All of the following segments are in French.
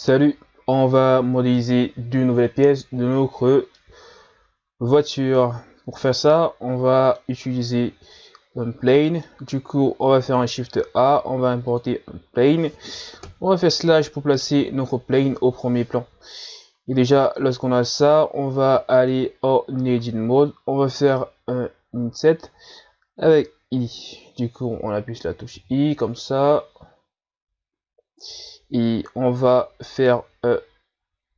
Salut, on va modéliser deux nouvelles pièces de notre voiture. Pour faire ça, on va utiliser un plane. Du coup, on va faire un shift A, on va importer un plane. On va faire slash pour placer notre plane au premier plan. Et déjà, lorsqu'on a ça, on va aller en edit mode. On va faire un inset avec I. Du coup, on appuie sur la touche I comme ça et on va faire euh,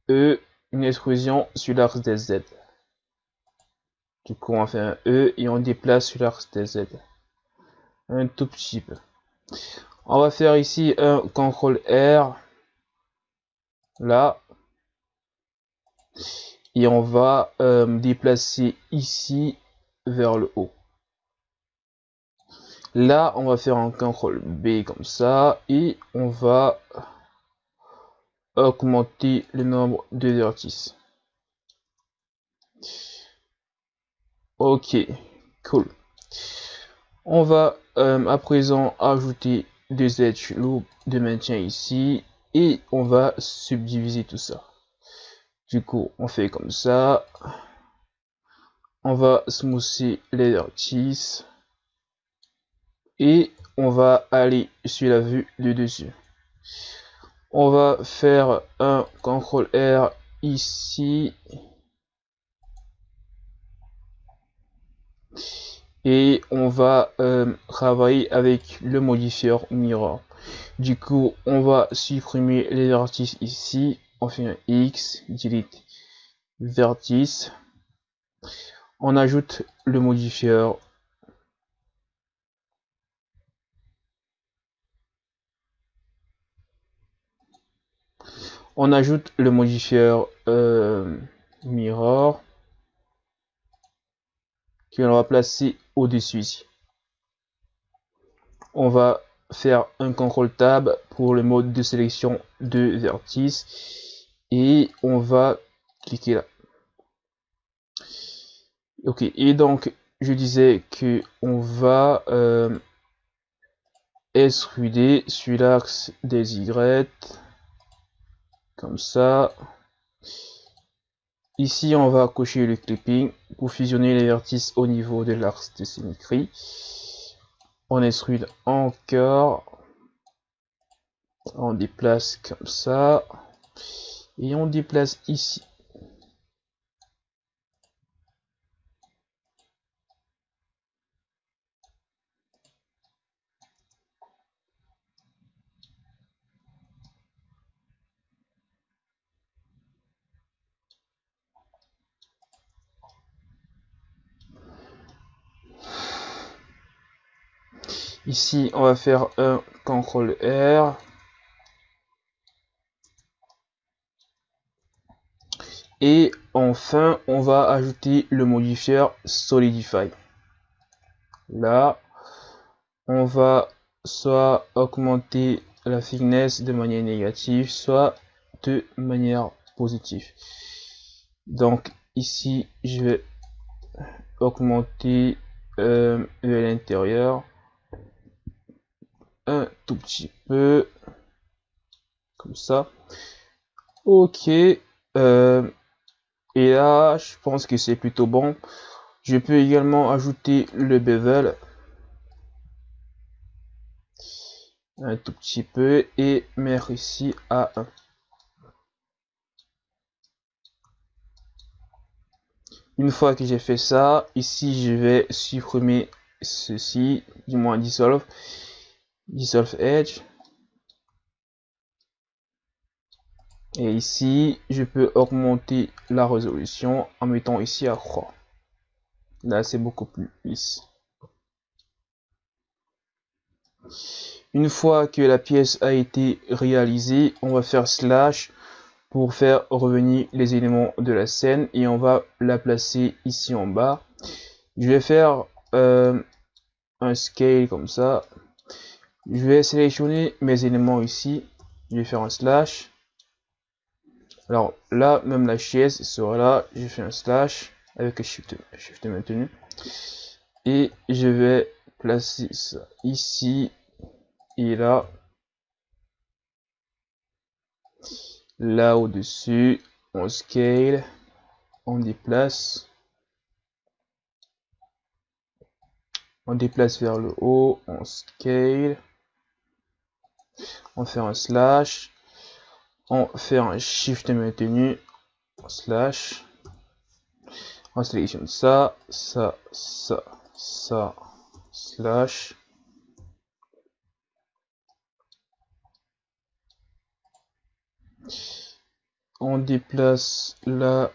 E, une exclusion sur l'axe des Z. Du coup, on fait un E et on déplace sur l'axe des Z. Un tout petit peu. On va faire ici un CTRL R. Là. Et on va euh, déplacer ici vers le haut. Là, on va faire un CTRL B comme ça. Et on va augmenter le nombre de vertices. Ok, cool. On va euh, à présent ajouter des edge loops de maintien ici et on va subdiviser tout ça. Du coup, on fait comme ça. On va smoother les vertices et on va aller sur la vue de dessus. On va faire un CTRL R ici. Et on va euh, travailler avec le modifier mirror du coup on va supprimer les vertices ici. On fait un X delete vertice. On ajoute le modifier on ajoute le modifier euh, mirror que l'on va placer au-dessus ici. On va faire un contrôle tab pour le mode de sélection de vertice et on va cliquer là. Ok, et donc je disais que on va euh, sur l'axe des Y comme ça. Ici, on va cocher le clipping pour fusionner les vertices au niveau de l'axe de symétrie. On extrude encore. On déplace comme ça. Et on déplace ici. Ici, on va faire un CTRL R. Et enfin, on va ajouter le modifier Solidify. Là, on va soit augmenter la thickness de manière négative, soit de manière positive. Donc ici, je vais augmenter euh, l'intérieur un tout petit peu. Comme ça. Ok euh, et là je pense que c'est plutôt bon. Je peux également ajouter le bevel. Un tout petit peu et mettre ici à 1 une fois que j'ai fait ça ici je vais supprimer ceci du moins dissolve dissolve edge. Et ici je peux augmenter la résolution en mettant ici à 3 là c'est beaucoup plus lisse. Une fois que la pièce a été réalisée on va faire slash pour faire revenir les éléments de la scène et on va la placer ici en bas. Je vais faire euh, un scale comme ça je vais sélectionner mes éléments ici je vais faire un slash. Alors là même la chaise sera là je fais un slash avec shift, shift maintenu. Et je vais placer ça ici et là. Là au-dessus, on scale, on déplace, on déplace vers le haut, on scale, on fait un slash, on fait un shift maintenu, slash, on sélectionne ça, ça, ça, ça, slash, on déplace là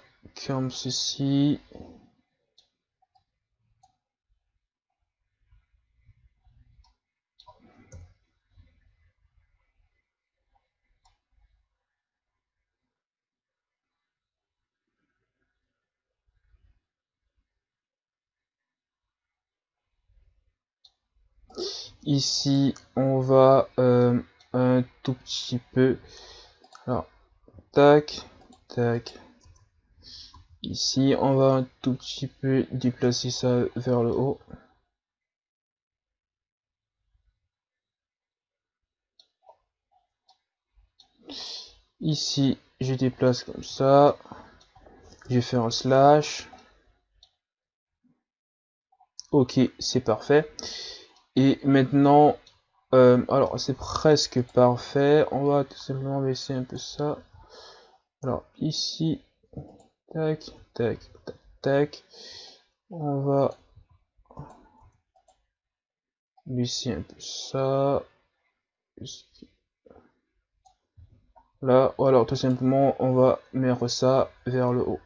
comme ceci ici on va euh, un tout petit peu. Alors tac tac. Ici on va un tout petit peu déplacer ça vers le haut. Ici je déplace comme ça. Je fais un slash. Ok c'est parfait et maintenant, euh, alors c'est presque parfait. On va tout simplement baisser un peu ça. Alors ici, tac, tac, tac. On va baisser un peu ça. Là, ou alors tout simplement, on va mettre ça vers le haut.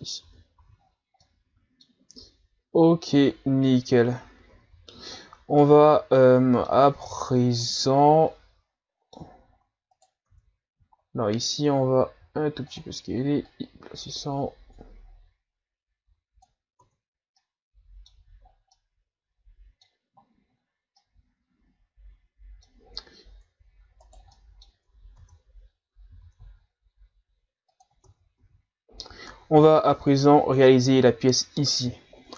Ici. Ok, nickel. On va euh, à présent. Alors ici, on va un tout petit peu scaler. Placer ça On va à présent réaliser la pièce ici.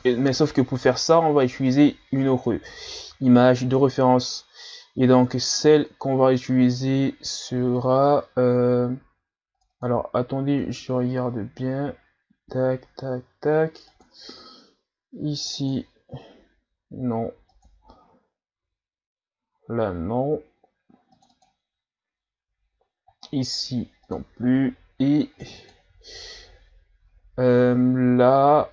Mais sauf que pour faire ça, on va utiliser une autre image de référence. Et donc celle qu'on va utiliser sera... Euh, alors attendez, je regarde bien. Tac, tac, tac. Ici, non. Là, non. Ici, non plus. Et euh, là,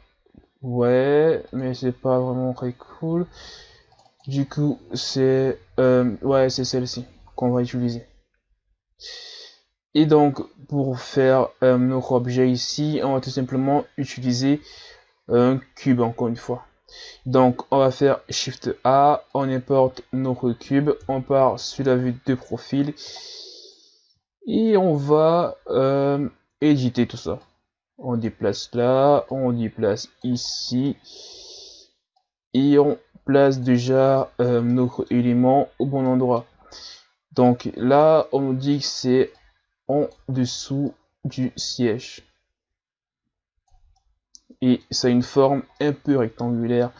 ouais, mais c'est pas vraiment très cool. Du coup, c'est euh, ouais, c'est celle-ci qu'on va utiliser. Et donc, pour faire euh, notre objet ici, on va tout simplement utiliser un cube encore une fois. Donc, on va faire Shift A, on importe notre cube, on part sur la vue de profil et on va éditer tout ça on déplace là, on déplace ici, et on place déjà euh, notre élément au bon endroit. Donc là, on dit que c'est en dessous du siège. Et ça a une forme un peu rectangulaire.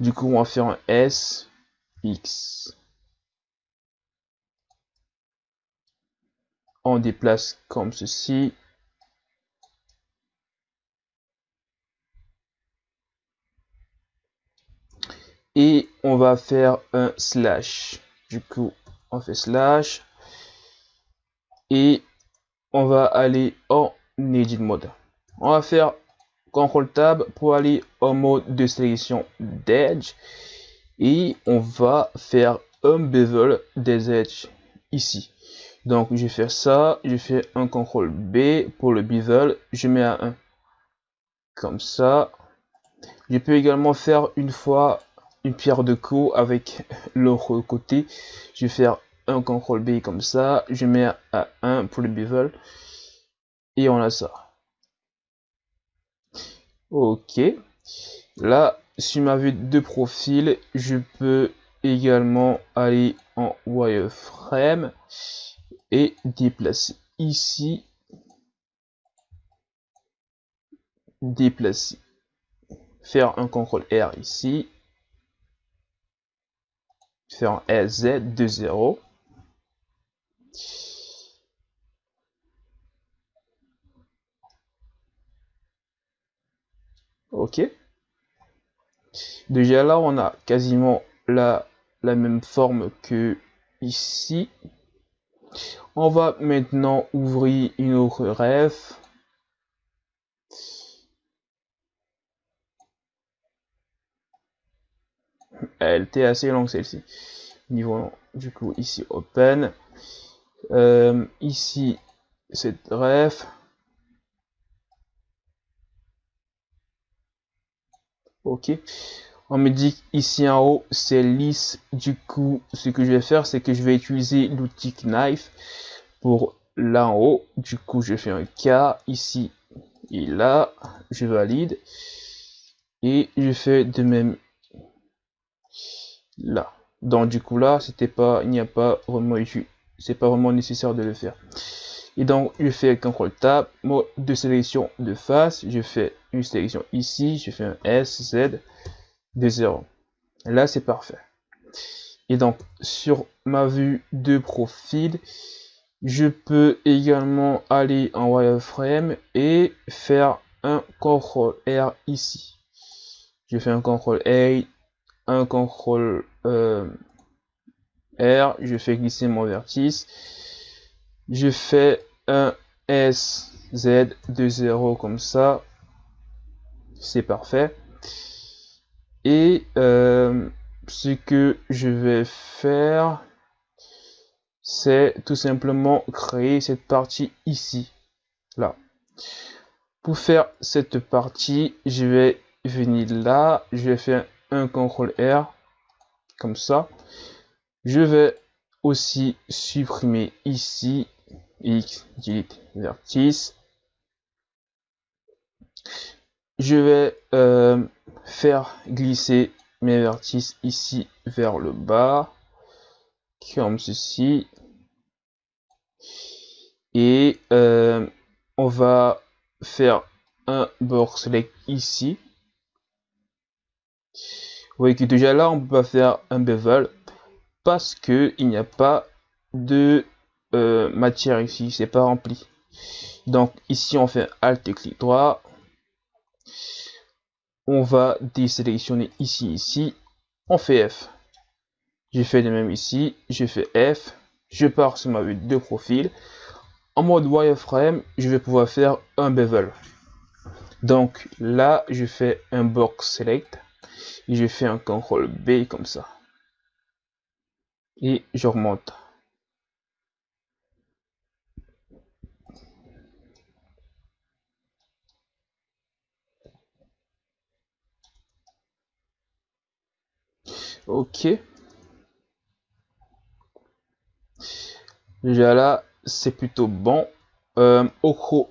Du coup, on va faire un S, X. On déplace comme ceci. Et on va faire un slash. Du coup on fait slash. Et on va aller en edit mode. On va faire CTRL tab pour aller en mode de sélection d'edge. Et on va faire un bevel des edges ici. Donc je fais ça. Je fais un CTRL B pour le bevel. Je mets à 1 comme ça. Je peux également faire une fois pierre de co avec l'autre côté. Je vais faire un CTRL B comme ça. Je mets à 1 pour le bevel. Et on a ça. Ok. Là, sur ma vue de profil, je peux également aller en wireframe et déplacer ici, déplacer faire un CTRL R ici, faire un SZ de 0. Ok. Déjà là, on a quasiment la, la même forme que ici. On va maintenant ouvrir une autre ref. Elle était assez longue celle-ci. Niveau du coup ici open. Euh, ici cette ref. Ok. On me dit ici en haut c'est lisse. Du coup, ce que je vais faire, c'est que je vais utiliser l'outil Knife pour là en haut. Du coup, je fais un K ici et là. Je valide. Et je fais de même là. Donc du coup là, c'était pas, il n'y a pas vraiment c'est pas vraiment nécessaire de le faire. Et donc je fais CTRL Tab, mode de sélection de face, je fais une sélection ici, je fais un S, Z, de 0. Là c'est parfait. Et donc sur ma vue de profil, je peux également aller en wireframe et faire un CTRL R ici. Je fais un CTRL A, un CTRL euh, R, je fais glisser mon vertice, je fais un S, Z de 0 comme ça, c'est parfait. Et euh, ce que je vais faire, c'est tout simplement créer cette partie ici, là. Pour faire cette partie, je vais venir là, je vais faire un CTRL R, comme ça. Je vais aussi supprimer ici X, delete vertice. Je vais euh, faire glisser mes vertices ici vers le bas, comme ceci. Et euh, on va faire un select ici. Vous voyez que déjà là, on peut pas faire un bevel parce que il n'y a pas de euh, matière ici, c'est pas rempli. Donc ici, on fait Alt et clic droit. On va désélectionner ici, ici. On fait F. J'ai fait de même ici. Je fais F. Je pars sur ma vue de profil. En mode wireframe, je vais pouvoir faire un bevel. Donc là, je fais un box select je fais un CTRL B comme ça. Et je remonte. Ok. Déjà là, c'est plutôt bon. Euh,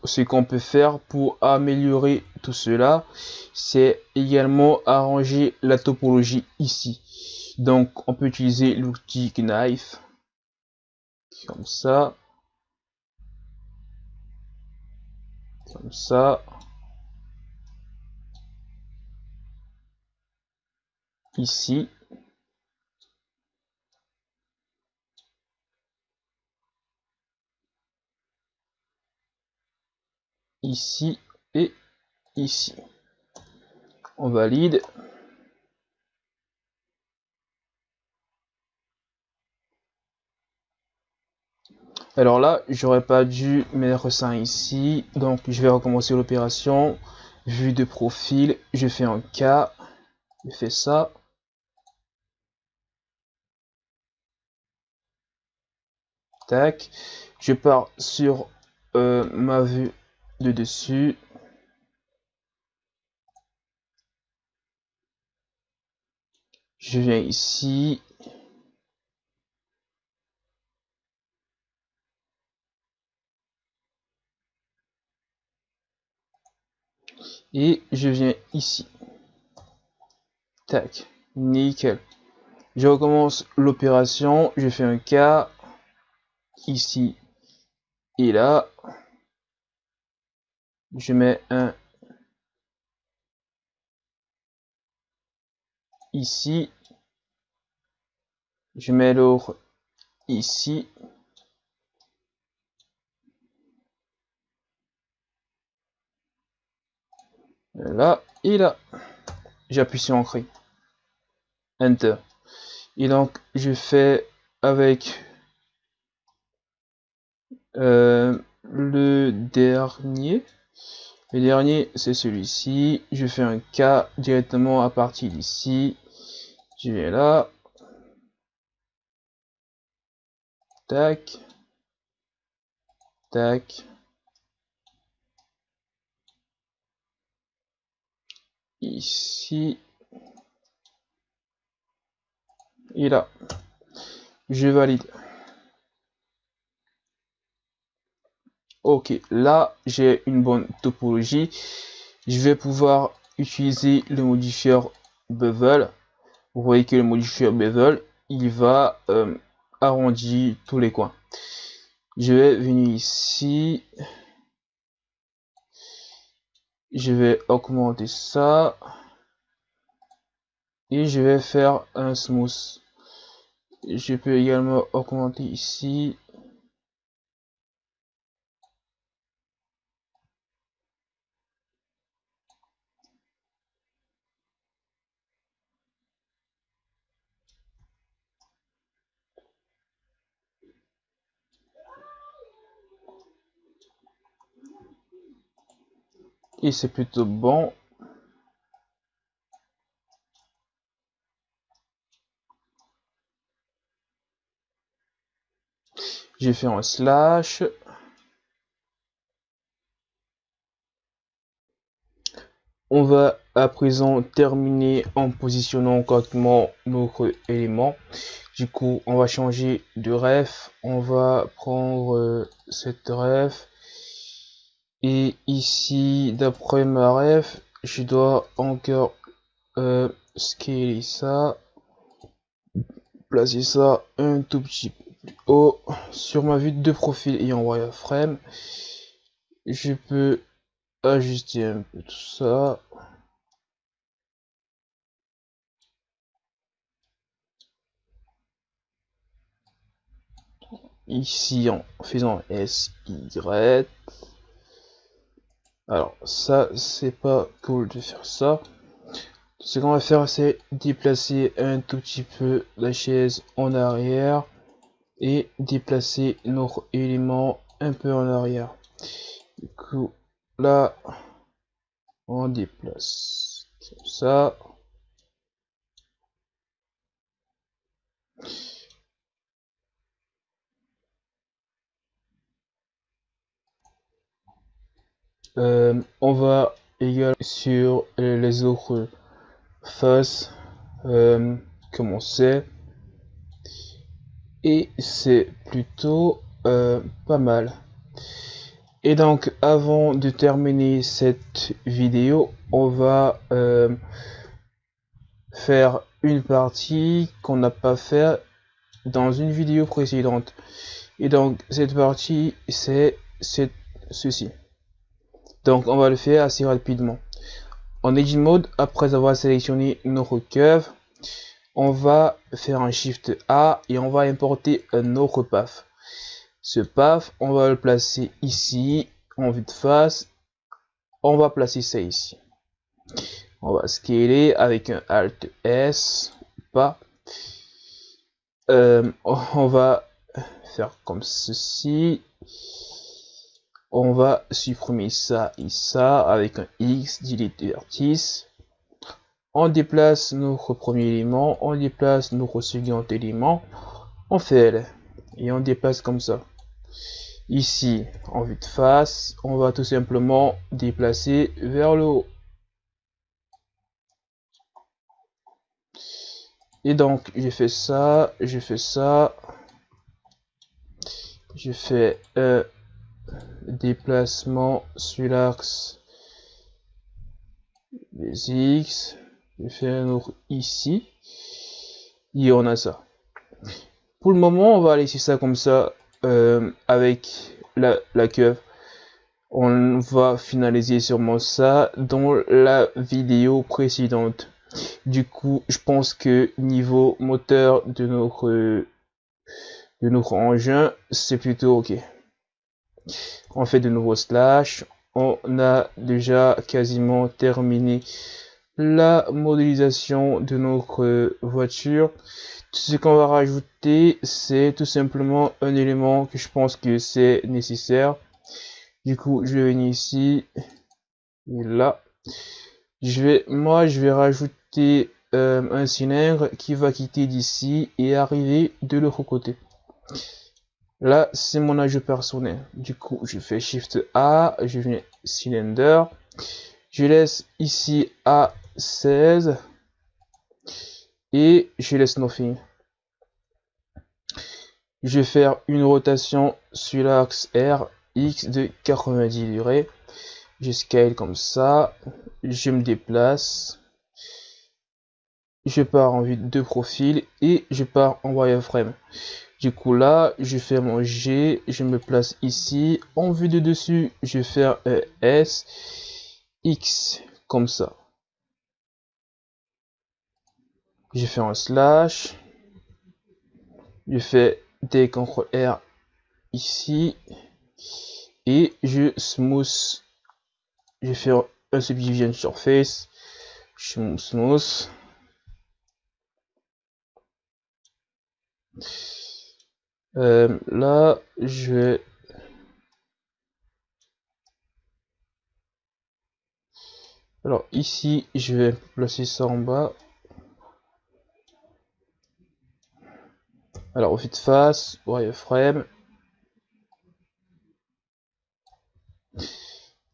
ce qu'on peut faire pour améliorer tout cela, c'est également arranger la topologie ici. Donc, on peut utiliser l'outil Knife, comme ça, comme ça, ici, ici et ici. On valide. Alors là, j'aurais pas dû mettre ça ici. Donc, je vais recommencer l'opération. Vue de profil, je fais un K. Je fais ça. Tac. Je pars sur euh, ma vue de dessus. Je viens ici. Et je viens ici. Tac. Nickel. Je recommence l'opération. Je fais un cas ici et là je mets un ici. Je mets l'or ici. Là, et là. J'appuie sur Entrée. Enter. Et donc, je fais avec euh, le dernier. Le dernier, c'est celui-ci. Je fais un K directement à partir d'ici. Je vais là. Tac. Tac. Ici. Et là. Je valide. Ok, là j'ai une bonne topologie. Je vais pouvoir utiliser le modifieur bevel. Vous voyez que le modifieur bevel, il va euh, arrondir tous les coins. Je vais venir ici. Je vais augmenter ça. Et je vais faire un smooth. Je peux également augmenter ici. Et c'est plutôt bon. J'ai fait un slash. On va à présent terminer en positionnant correctement notre élément. Du coup, on va changer de ref. On va prendre euh, cette ref et ici, d'après ma ref, je dois encore euh, scaler ça, placer ça un tout petit peu plus haut. Sur ma vue de profil et en wireframe, je peux ajuster un peu tout ça. Ici en faisant SY. Alors ça c'est pas cool de faire ça. Ce qu'on va faire c'est déplacer un tout petit peu la chaise en arrière et déplacer notre élément un peu en arrière. Du coup là on déplace comme ça. Euh, on va également sur les autres faces euh, commencer et c'est plutôt euh, pas mal. Et donc avant de terminer cette vidéo on va faire une partie qu'on n'a pas fait dans une vidéo précédente. Et donc cette partie c'est ceci donc on va le faire assez rapidement. En Edit Mode, après avoir sélectionné notre curve, on va faire un Shift A et on va importer un autre path. Ce path, on va le placer ici, en vue de face. On va placer ça ici. On va scaler avec un Alt S, pas. Euh, on va faire comme ceci on va supprimer ça et ça avec un X, delete vertice. On déplace notre premier élément, on déplace notre second élément, on fait L et on déplace comme ça. Ici, en vue de face, on va tout simplement déplacer vers le haut. Et donc, j'ai fait ça, j'ai fait ça, je fais euh, déplacement sur l'axe des X. Je fais un autre ici. Et on a ça. Pour le moment, on va laisser ça comme ça euh, avec la, la. On va finaliser sûrement ça dans la vidéo précédente. Du coup, je pense que niveau moteur de notre, de notre engin, c'est plutôt ok. On fait de nouveau slash. On a déjà quasiment terminé la modélisation de notre voiture. Ce qu'on va rajouter, c'est tout simplement un élément que je pense que c'est nécessaire. Du coup, je vais venir ici, et là. Moi, je vais rajouter euh, un cylindre qui va quitter d'ici et arriver de l'autre côté. Là, c'est mon ajout personnel. Du coup, je fais Shift A, je viens cylinder. Je laisse ici à 16 et je laisse nothing. Je vais faire une rotation sur l'axe R X de 90 degrés. Je scale comme ça. Je me déplace. Je pars en vue de profil et je pars en wireframe. Du coup là, je fais mon G, je me place ici. En vue de dessus, je vais faire un S, X comme ça. Je fais un slash. Je fais des CTRL R ici. Et je smooth. Je faire un subdivision surface. Je smooth. Euh, là, je vais Alors ici, je vais placer ça en bas. Alors au de face, wireframe.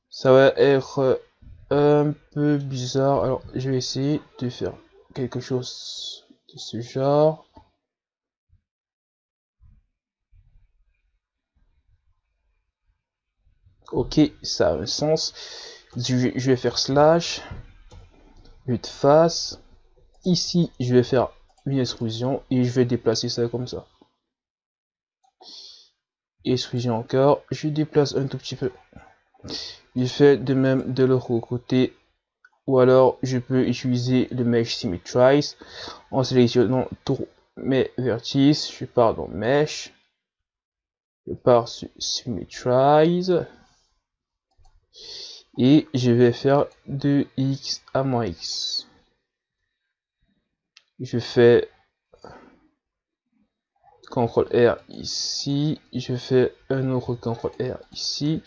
Ça va être un peu bizarre. Alors je vais essayer de faire quelque chose de ce genre. Ok, ça a un sens. Je vais faire slash, de face. Ici, je vais faire une extrusion et je vais déplacer ça comme ça. Extrusion encore, je déplace un tout petit peu. Je fais de même de l'autre côté ou alors je peux utiliser le mesh symmetrize en sélectionnant tous mes vertices. Je pars dans mesh, je pars sur symmetrize et je vais faire de x à moins x. Je fais CTRL R ici, je fais un autre CTRL R ici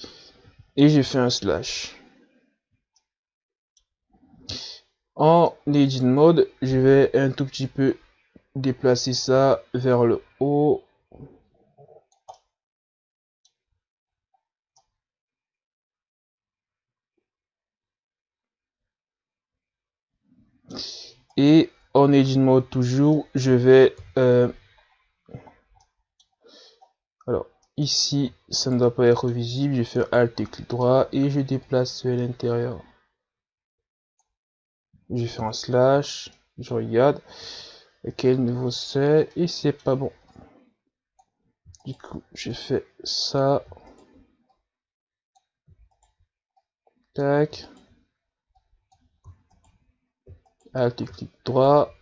et je fais un slash. En Edit Mode, je vais un tout petit peu déplacer ça vers le haut et en edit mode toujours je vais euh, alors ici ça ne doit pas être visible je fais alt et clic droit et je déplace à l'intérieur. Je fais un slash je regarde à quel niveau c'est et c'est pas bon. Du coup je fais ça. Tac Alt et clic droit.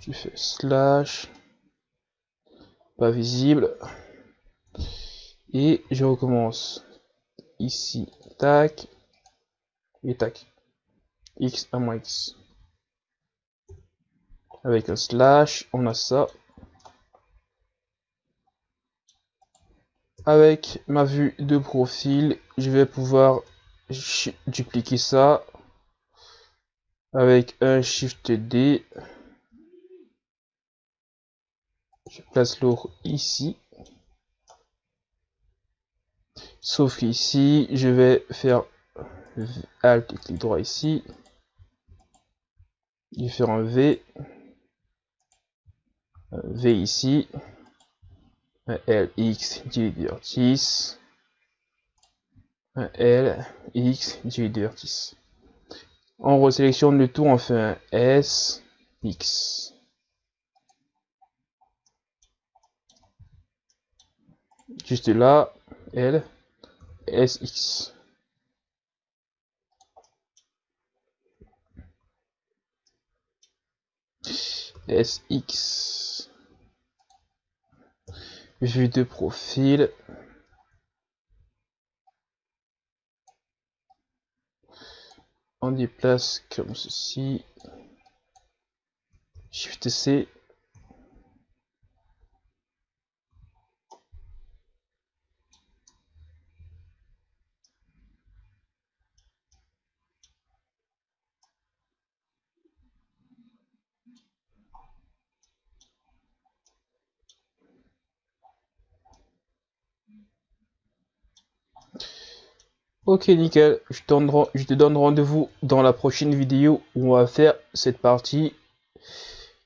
Je fais slash. Pas visible. Et je recommence. Ici, tac. Et tac. X à moins X. Avec un slash, on a ça. Avec ma vue de profil, je vais pouvoir dupliquer ça avec un Shift D. Je place l'autre ici. Sauf qu'ici, je vais faire Alt et clic droit ici. Je vais faire un V. V ici. Un L, X, du vertice. Un L, X, du vertice. On resélectionne le tout, on fait un S, X. Juste là, L, S, X. SX. Vue de profil. On déplace comme ceci. Shift C. Ok nickel, je, te donne rendez-vous dans la prochaine vidéo où on va faire cette partie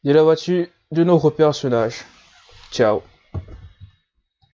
de la voiture de nos personnages. Ciao